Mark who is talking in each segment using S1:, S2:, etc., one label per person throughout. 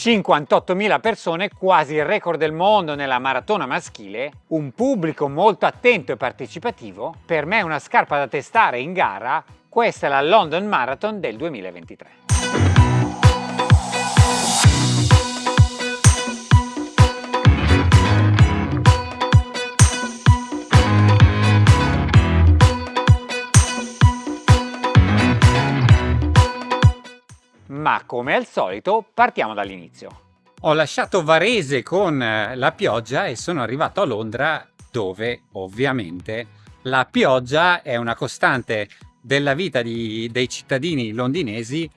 S1: 58.000 persone, quasi il record del mondo nella maratona maschile, un pubblico molto attento e partecipativo, per me una scarpa da testare in gara, questa è la London Marathon del 2023. Ma come al solito partiamo dall'inizio. Ho lasciato Varese con eh, la pioggia e sono arrivato a Londra dove ovviamente la pioggia è una costante della vita di, dei cittadini londinesi.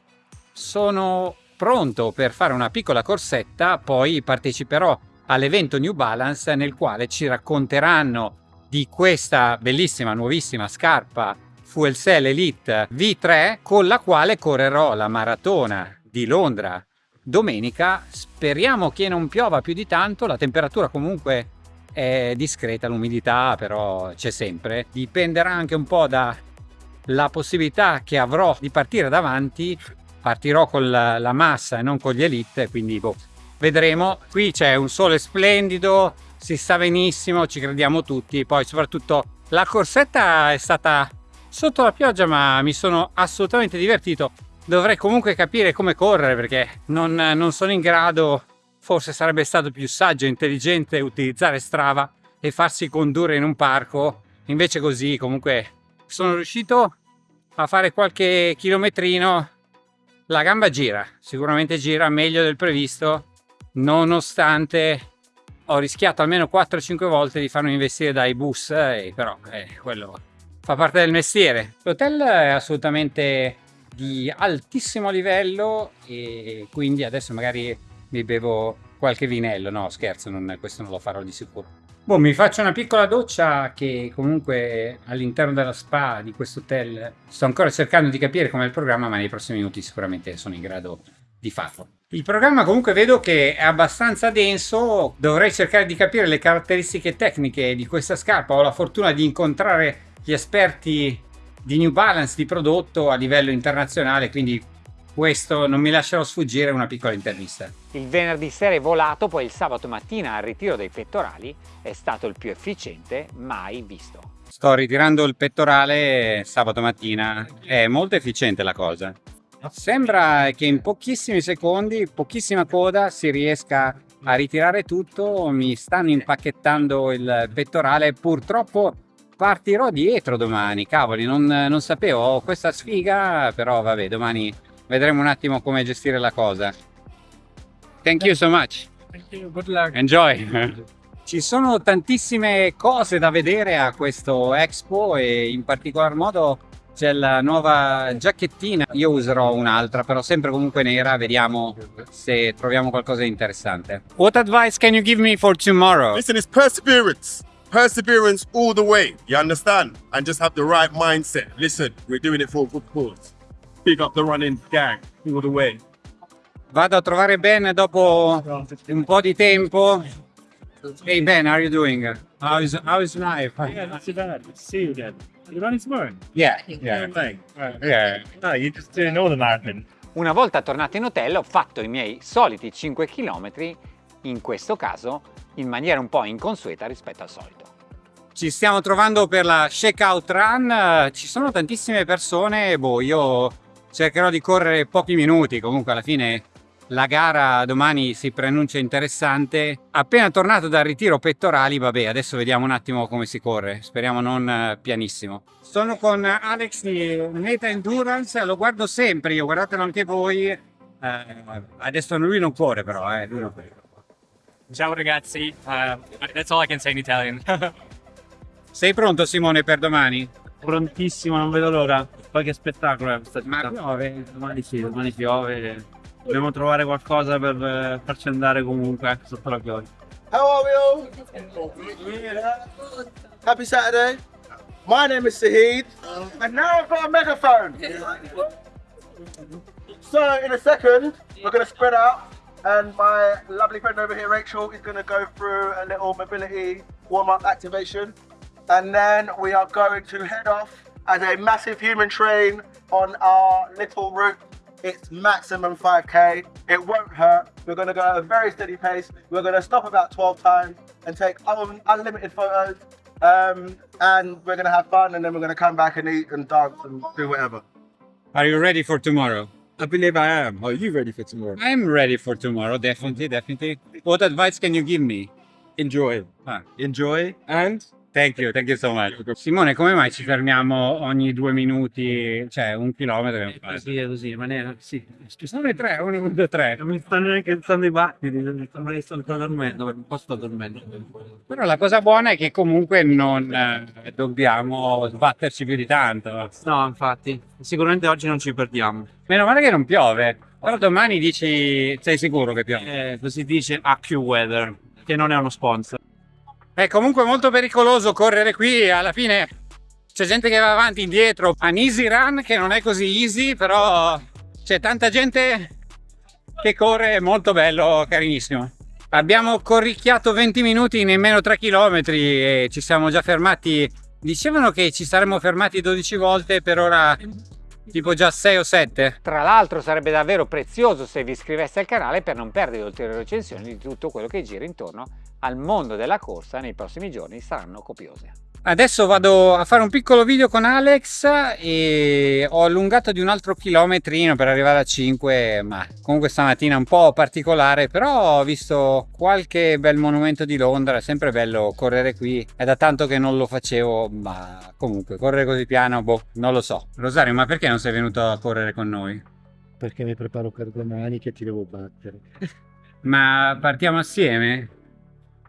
S1: Sono pronto per fare una piccola corsetta, poi parteciperò all'evento New Balance nel quale ci racconteranno di questa bellissima nuovissima scarpa Fuel Cell Elite V3 con la quale correrò la maratona di Londra domenica. Speriamo che non piova più di tanto, la temperatura comunque è discreta, l'umidità però c'è sempre. Dipenderà anche un po' dalla possibilità che avrò di partire davanti. Partirò con la, la massa e non con gli elite, quindi boh, vedremo. Qui c'è un sole splendido, si sta benissimo, ci crediamo tutti. Poi soprattutto la corsetta è stata sotto la pioggia ma mi sono assolutamente divertito. Dovrei comunque capire come correre perché non, non sono in grado. Forse sarebbe stato più saggio e intelligente utilizzare Strava e farsi condurre in un parco. Invece così comunque sono riuscito a fare qualche chilometrino. La gamba gira sicuramente gira meglio del previsto. Nonostante ho rischiato almeno 4-5 volte di farmi investire dai bus e però eh, quello fa parte del mestiere. L'hotel è assolutamente di altissimo livello e quindi adesso magari mi bevo qualche vinello. No, scherzo, non, questo non lo farò di sicuro. Boh, mi faccio una piccola doccia che comunque all'interno della spa di questo hotel sto ancora cercando di capire com'è il programma, ma nei prossimi minuti sicuramente sono in grado di farlo. Il programma comunque vedo che è abbastanza denso, dovrei cercare di capire le caratteristiche tecniche di questa scarpa, ho la fortuna di incontrare gli esperti di New Balance di prodotto a livello internazionale, quindi questo non mi lascerò sfuggire una piccola intervista. Il venerdì sera è volato, poi il sabato mattina al ritiro dei pettorali è stato il più efficiente mai visto. Sto ritirando il pettorale sabato mattina, è molto efficiente la cosa. Sembra che in pochissimi secondi, pochissima coda, si riesca a ritirare tutto, mi stanno impacchettando il pettorale, purtroppo partirò dietro domani, cavoli, non, non sapevo, ho questa sfiga, però vabbè, domani vedremo un attimo come gestire la cosa. Thank you so much.
S2: Thank you, good luck.
S1: Enjoy. Ci sono tantissime cose da vedere a questo Expo e in particolar modo c'è la nuova giacchettina. Io userò un'altra, però sempre comunque nera. Vediamo se troviamo qualcosa di interessante. What advice can you give me for tomorrow?
S3: Listen, it's perseverance. Perseverance all the way, you understand? And just have the right mindset. Listen, we're doing it for a good cause. Big up the running gang all the way.
S1: Vado a trovare Ben dopo un po' di tempo. Hey Ben, how are you doing? How is, how is life?
S2: Yeah, not too bad. Good to see you again. You running tomorrow?
S1: Yeah, yeah.
S2: Right. Right.
S1: yeah.
S2: No, you're just doing all the marathon.
S1: Una volta tornato in hotel ho fatto i miei soliti 5 km, in questo caso in maniera un po' inconsueta rispetto al solito. Ci stiamo trovando per la checkout run, ci sono tantissime persone, boh, io cercherò di correre pochi minuti, comunque alla fine la gara domani si preannuncia interessante. Appena tornato dal ritiro pettorali, vabbè, adesso vediamo un attimo come si corre, speriamo non eh, pianissimo. Sono con Alex di Meta Endurance, lo guardo sempre, io guardatelo anche voi. Eh, adesso lui non corre però, eh, lui non corre.
S4: Ciao ragazzi, uh, that's all I can say in Italian.
S1: Sei pronto Simone per domani?
S2: Prontissimo, non vedo l'ora. Poi che spettacolo è questa
S1: Ma
S2: città.
S1: piove?
S2: Domani sì, domani piove. Dobbiamo trovare qualcosa per eh, farci andare comunque anche sotto la pioggia.
S5: How are we all? Happy Saturday. My name is Sahid, and now I've got a megaphone. So in a second, we're going to spread out, and my lovely friend over here, Rachel, is going to go through a little mobility warm-up activation, and then we are going to head off as a massive human train on our little route It's maximum 5k. It won't hurt. We're going to go at a very steady pace. We're going to stop about 12 times and take un unlimited photos. Um, and we're going to have fun and then we're going to come back and eat and dance and do whatever.
S1: Are you ready for tomorrow?
S6: I believe I am. Are you ready for tomorrow?
S1: I'm ready for tomorrow, definitely, definitely. What advice can you give me?
S6: Enjoy.
S1: Ah.
S6: Enjoy and
S1: Thank you, thank you so much. Simone, come mai ci fermiamo ogni due minuti, cioè un chilometro? che fare?
S2: Così è così, ma ne sì.
S1: Ci sono le tre, uno, due, tre.
S2: Non mi stanno neanche stanno i battiti, sembra che sto dormendo, un po' sto dormendo.
S1: Però la cosa buona è che comunque non eh, dobbiamo sbatterci più di tanto.
S2: No, infatti, sicuramente oggi non ci perdiamo.
S1: Meno male che non piove. Però domani dici, sei sicuro che piove?
S2: Eh, così dice AccuWeather, che non è uno sponsor.
S1: È comunque molto pericoloso correre qui, alla fine c'è gente che va avanti e indietro. Un easy run che non è così easy, però c'è tanta gente che corre, molto bello, carinissimo. Abbiamo corricchiato 20 minuti in nemmeno 3 km e ci siamo già fermati. Dicevano che ci saremmo fermati 12 volte, per ora tipo già 6 o 7. Tra l'altro sarebbe davvero prezioso se vi iscriveste al canale per non perdere ulteriori recensioni di tutto quello che gira intorno al mondo della corsa nei prossimi giorni saranno copiose. Adesso vado a fare un piccolo video con Alex e ho allungato di un altro chilometrino per arrivare a 5 ma comunque stamattina un po' particolare però ho visto qualche bel monumento di Londra è sempre bello correre qui è da tanto che non lo facevo ma comunque correre così piano boh non lo so Rosario ma perché non sei venuto a correre con noi?
S7: Perché mi preparo per domani che ti devo battere.
S1: ma partiamo assieme?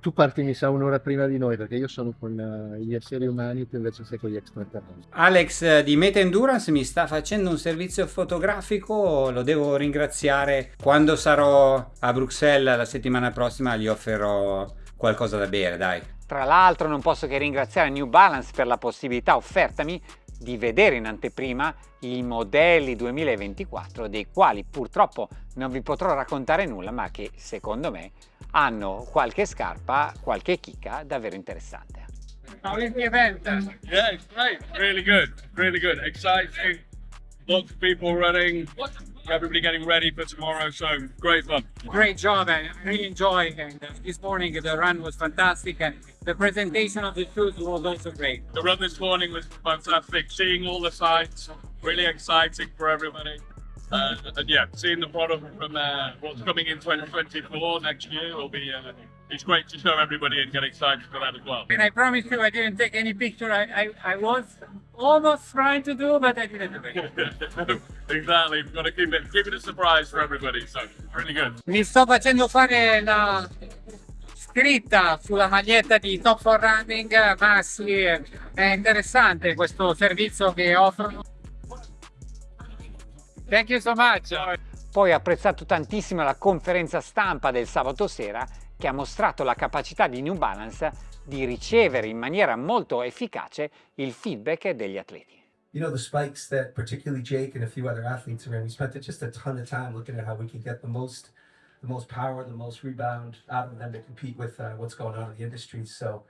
S7: Tu parti mi sa un'ora prima di noi perché io sono con eh, gli esseri umani, tu invece sei con gli extraterrestri.
S1: Alex di Meta Endurance mi sta facendo un servizio fotografico, lo devo ringraziare. Quando sarò a Bruxelles la settimana prossima gli offerò qualcosa da bere, dai. Tra l'altro non posso che ringraziare New Balance per la possibilità offertami di vedere in anteprima i modelli 2024 dei quali purtroppo non vi potrò raccontare nulla ma che secondo me hanno qualche scarpa, qualche chicca davvero interessante. How is the event?
S8: Yeah, it's great. Really good. Really good. Exciting. Lots of people running. Everybody getting ready for tomorrow. So great fun.
S1: Great job and really enjoyed and this morning the run was fantastic and the presentation of the shoes was also great.
S8: The run this morning was fantastic. Seeing all the sights, really exciting for everybody. Uh, and yeah, seeing the product from uh, what's coming in 2024 next year will be. Uh, it's great to show everybody and get excited for that as well.
S1: And I promise you I didn't take any picture. I, I, I was almost trying to do but I didn't do it.
S8: exactly. We've got to keep it keep it a surprise for everybody. So really good.
S1: Mi sto facendo fare la scritta sulla maglietta di Top for Running, ma sì, è interessante questo servizio che offrono. Thank you so much. Poi ho apprezzato tantissimo la conferenza stampa del sabato sera che ha mostrato la capacità di New Balance di ricevere in maniera molto efficace il feedback degli atleti.
S9: you know, the spikes that particularly Jake and a few other athletes are in, we spent just a ton of time looking at how we can get the most, the most power, the most rebound out of them to compete with uh, what's going on in the industry. So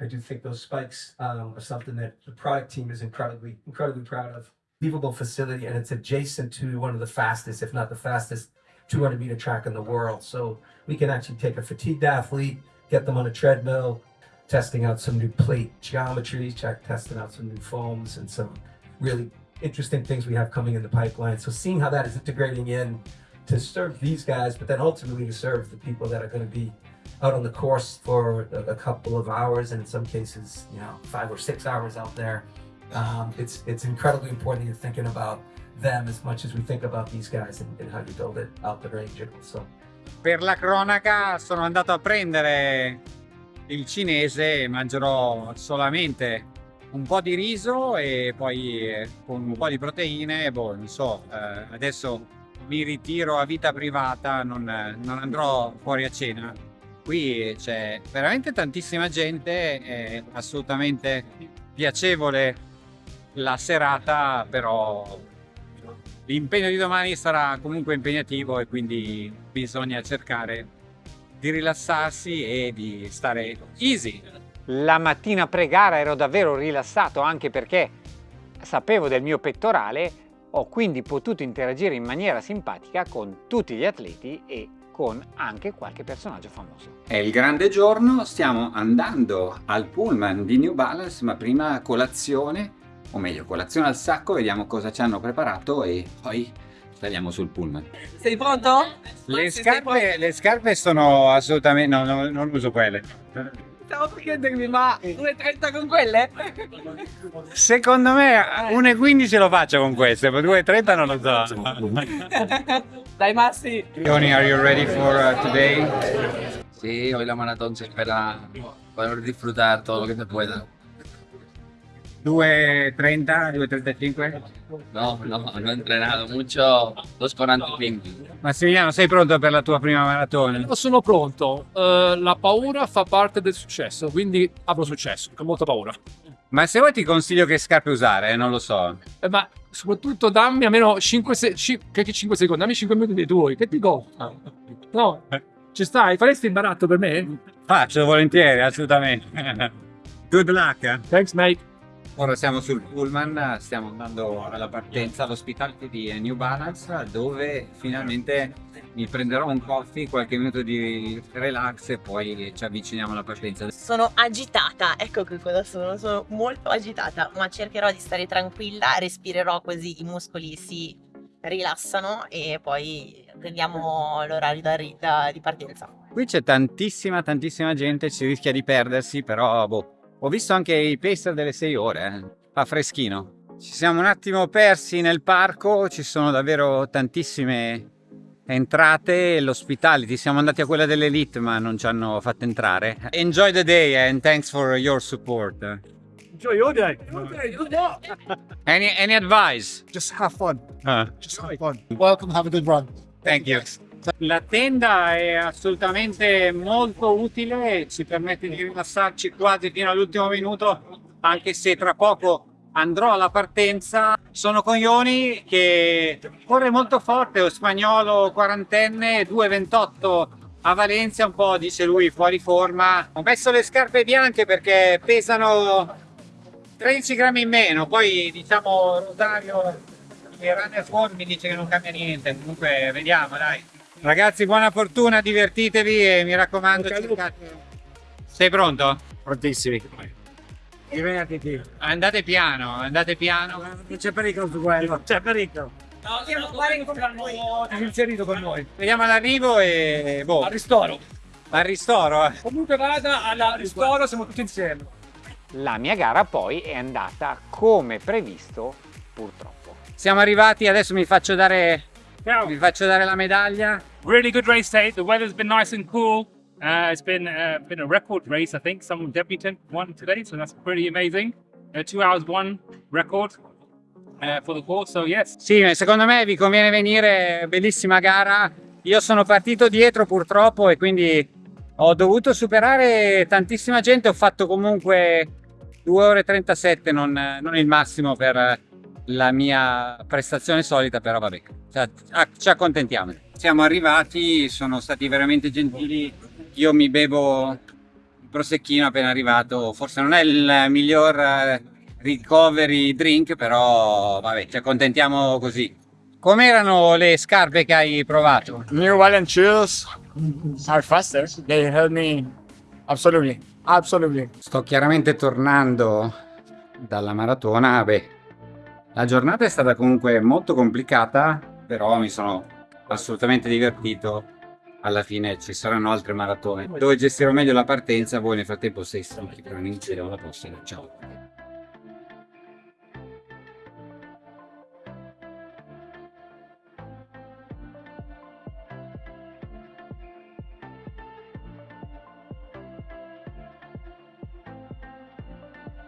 S9: I do think those spikes um, are something that the product team is incredibly, incredibly proud of. Unbelievable facility, and it's adjacent to one of the fastest, if not the fastest, 200 meter track in the world. So we can actually take a fatigued athlete, get them on a treadmill, testing out some new plate geometries, check testing out some new foams and some really interesting things we have coming in the pipeline. So seeing how that is integrating in to serve these guys, but then ultimately to serve the people that are going to be out on the course for a, couple of hours, and in some cases, you know, five or six hours out there. Um, it's it's incredibly important that you're thinking about them as much as we think about these guys and, and how you build it out the range. So
S1: Per la cronaca sono andato a prendere il cinese e mangerò solamente un po' di riso e poi eh, con un po' di proteine, boh, non so, eh, adesso mi ritiro a vita privata, non, non andrò fuori a cena. Qui c'è veramente tantissima gente, è assolutamente piacevole la serata, però l'impegno di domani sarà comunque impegnativo e quindi bisogna cercare di rilassarsi e di stare easy. La mattina pre-gara ero davvero rilassato anche perché sapevo del mio pettorale Ho quindi potuto interagire in maniera simpatica con tutti gli atleti e con anche qualche personaggio famoso. È il grande giorno, stiamo andando al pullman di New Balance, ma prima colazione, o meglio colazione al sacco, vediamo cosa ci hanno preparato e poi saliamo sul pullman.
S10: Sei pronto?
S1: Le scarpe, le scarpe sono assolutamente... no, no non uso quelle.
S10: Stavo per chiedermi, ma 1,30 con quelle?
S1: Secondo me 1,15 lo faccio con queste, ma 2,30 non lo so.
S10: Dai Massi!
S1: Tony, are you ready for uh, today?
S11: Sí, hoy la maratón se espera poder disfrutar todo lo que se pueda.
S1: 2.30, 2.35?
S11: No, no, no he entrenado mucho, 2.45.
S1: Massimiliano, sei pronto per la tua prima maratona?
S12: Io sono pronto, uh, la paura fa parte del successo, quindi avrò successo, con molta paura.
S1: Ma se vuoi ti consiglio che scarpe usare, eh, non lo so.
S12: Eh, ma soprattutto dammi almeno 5, se 5, 5 secondi, dammi 5 minuti dei tuoi, che ti costa? No, ci stai? Faresti il baratto per me?
S1: Faccio volentieri, assolutamente. Good luck. Eh?
S12: Thanks mate.
S1: Ora siamo sul pullman, stiamo andando alla partenza all'ospitality di New Balance dove finalmente mi prenderò un coffee, qualche minuto di relax e poi ci avviciniamo alla partenza.
S13: Sono agitata, ecco che cosa sono, sono molto agitata, ma cercherò di stare tranquilla, respirerò così i muscoli si rilassano e poi prendiamo l'orario di partenza.
S1: Qui c'è tantissima tantissima gente, si rischia di perdersi, però boh, ho visto anche i pacer delle 6 ore, eh. fa freschino. Ci siamo un attimo persi nel parco, ci sono davvero tantissime entrate, l'hospitality, siamo andati a quella dell'elite ma non ci hanno fatto entrare. Enjoy the day and thanks for your support.
S12: Enjoy your day.
S1: Any, any advice?
S14: Just have fun.
S1: Uh.
S14: Just have fun. Welcome, have a good run.
S1: Thank you. La tenda è assolutamente molto utile, ci permette di rilassarci quasi fino all'ultimo minuto, anche se tra poco andrò alla partenza. Sono con Ioni che corre molto forte, lo spagnolo quarantenne, 2,28 a Valencia, un po' dice lui fuori forma. Ho messo le scarpe bianche perché pesano 13 grammi in meno, poi diciamo Rosario il runner form mi dice che non cambia niente, comunque vediamo dai. Ragazzi, buona fortuna, divertitevi e mi raccomando, cercate... Sei pronto?
S14: Prontissimi.
S1: Divertiti. Andate piano, andate piano.
S14: Non c'è pericolo su quello. C'è pericolo.
S10: No, siamo qua con noi.
S12: inserito con noi.
S1: Vediamo all'arrivo e... Boh.
S12: Al ristoro.
S1: Al ristoro? eh.
S12: Comunque vada, al ristoro siamo tutti insieme.
S1: La mia gara poi è andata come previsto, purtroppo. Siamo arrivati, adesso mi faccio dare... Vi faccio dare la medaglia.
S4: Really good race day. The weather's been nice and cool. Uh, it's been uh, been a record race, I think. Some debutant won today, so that's pretty amazing. Uh, two hours one record uh, for the course, so yes.
S1: Sì, secondo me vi conviene venire, bellissima gara. Io sono partito dietro purtroppo e quindi ho dovuto superare tantissima gente. Ho fatto comunque 2 ore e 37, non, non il massimo per la mia prestazione solita, però vabbè, ci accontentiamo. Siamo arrivati, sono stati veramente gentili, io mi bevo il prosecchino appena arrivato, forse non è il miglior eh, recovery drink, però vabbè, ci accontentiamo così. Com'erano le scarpe che hai provato?
S15: New Balance shoes are faster, they help me absolutely, absolutely.
S1: Sto chiaramente tornando dalla maratona, beh, la giornata è stata comunque molto complicata, però mi sono assolutamente divertito. Alla fine ci saranno altre maratone dove gestirò meglio la partenza. Voi nel frattempo sei stanchi per iniziare la prossima. Ciao!